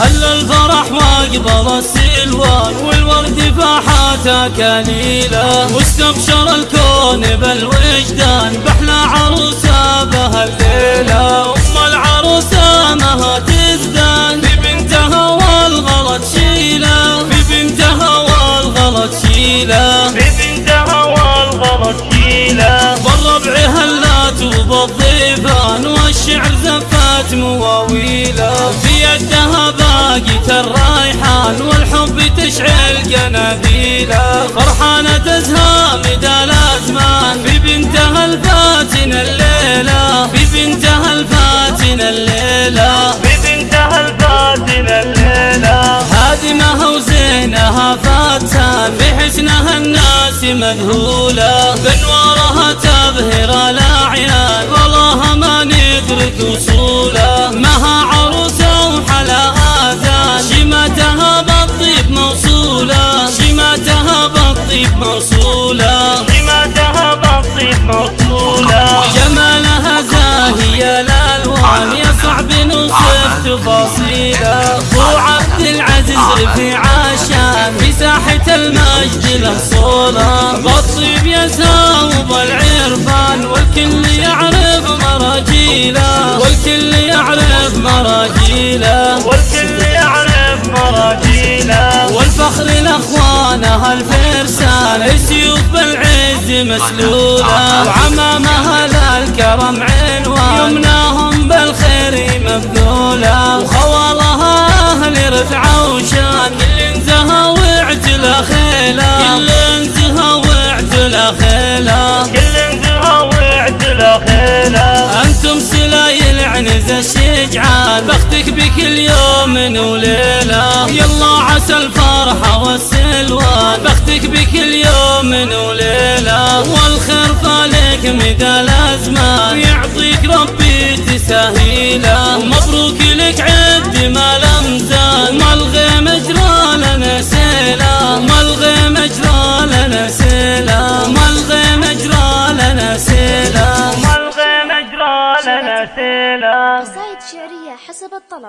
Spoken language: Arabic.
هل الفرح واقبل السلوان والورد فاحات كليلة واستبشر الكون بالوجدان بحلى عروسة بهالليلة أم العروسة مها تزدان في بنتها والغلط شيلة في بنتها والغلط شيلة في بنتها والغلط شيلة بالربع هلات وبالضيفان والشعر زفات مواويله. في يدها باقي الرايحان والحب تشعل قناديله فرحانة تزهى مدى الأزمان في بنتها الفاتن الليلة. في بنتها الفاتن الليلة. في بنتها الفاتن الليلة. هادمها وزينها فاتان بحسنها الناس مذهولة. بانوارها تبهر الاعيان والله ما ندرك وصوله مها عروسة وحلا آذان. شماتها بالطيب موصوله شماتها بالطيب موصوله سماتها بالطيب موصولة جمالها زاهية الألوان يا صعب نوصف تفاصيله أبو عبد العزيز رفيع عشان ساحة المجد له صولة. بالطيب يساوب العرفان والكل يعرف مراجيله. والكل يعرف مراجيله. والكل يعرف مراجيله. والفخر لاخوانها الفرسان السيوف بالعز مسلولة. وعمامها للكرم عنوان. يمناهم بالخير مبذولة. وخوالها أهل رفعة سلايل عنز الشجعان بختك بكل يوم وليلة. يلا عسى الفرحة والسلوان بختك بكل يوم وليلة. والخير فالك مدى الازمان يعطيك ربي تسهيله ومبروك سيله ما الغيم اجرى لنا سيله قصائد شعرية حسب الطلب.